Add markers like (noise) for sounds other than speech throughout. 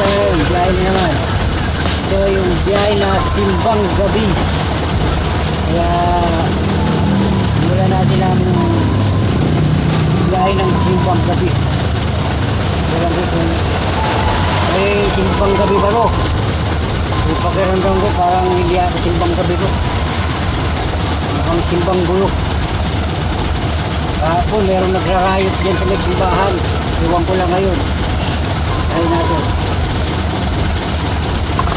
Tayo ngayon, biyahe na naman. Ito yung biyahe na simbang gabi. Kaya, mula natin ang biyahe ng simbang gabi. Walang ko kung eh, simbang gabi ba to? Yung pakiramdam ko parang hindi ako simbang gabi to. Mukhang simbang gulo. Kahapon, meron nagrarayot dyan sa may simbahan. Iwan ko lang ngayon. Try natin.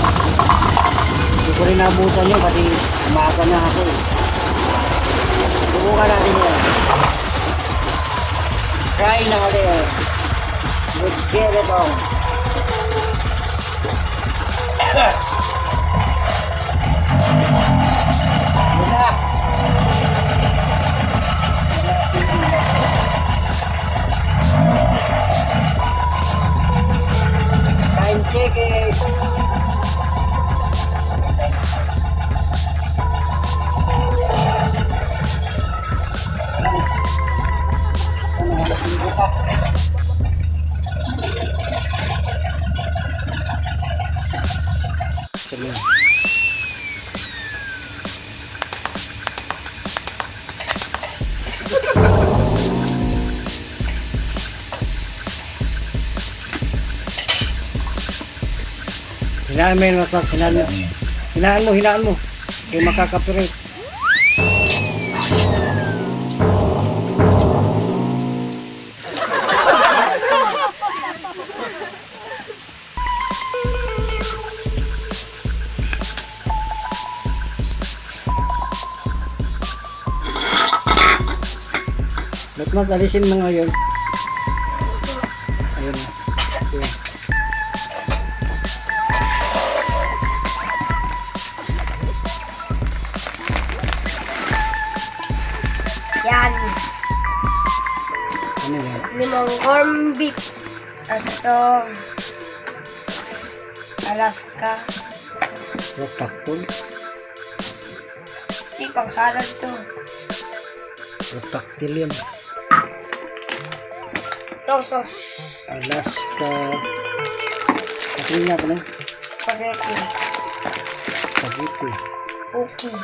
Hindi ko rin nabutan yun kasi umaga na ako eh. Subukan natin yan. Try natin. Let's get it on. (coughs) (coughs) Hinaan mo yun, Makwak. Hinaan mo. Hinaan mo, hinaan mo. Kaya makakapirit. Makwak, alisin mo ngayon. Mozambique, Aston, Alaska. What the fuck? Hindi, pang salad to. Sosos. Alaska. Kasi nga ba na? Spaghetti. Spaghetti. Cookie.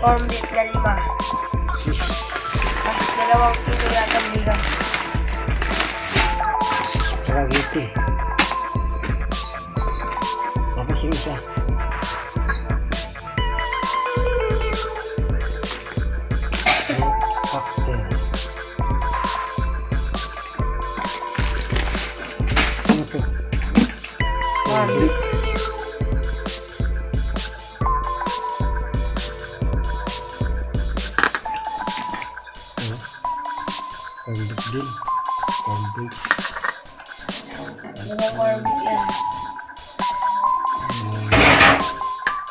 Form beef na lima. Tapos dalawang kilo yata bigas. Spaghetti. Tapos yung isa. Corn beef din. Corn beef. Limang corn beef yan.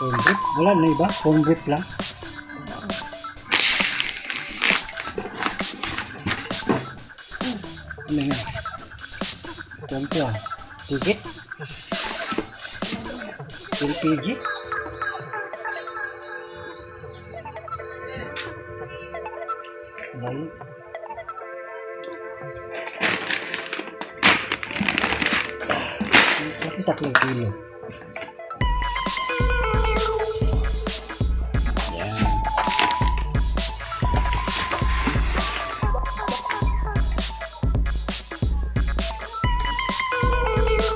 Corn beef? Wala na iba? Corn beef lang? Ano yan? Ganito ah. Tigit? LPG? Ano yun? Bakit tatlong kilo? Yan.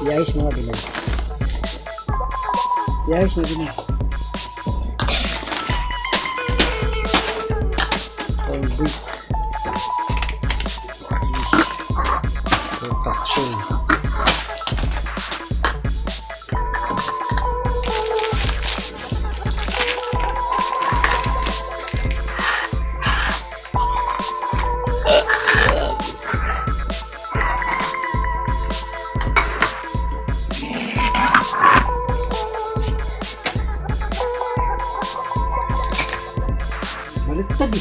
Iayos mga bilog. Iayos mga bilog. Corn mana tadi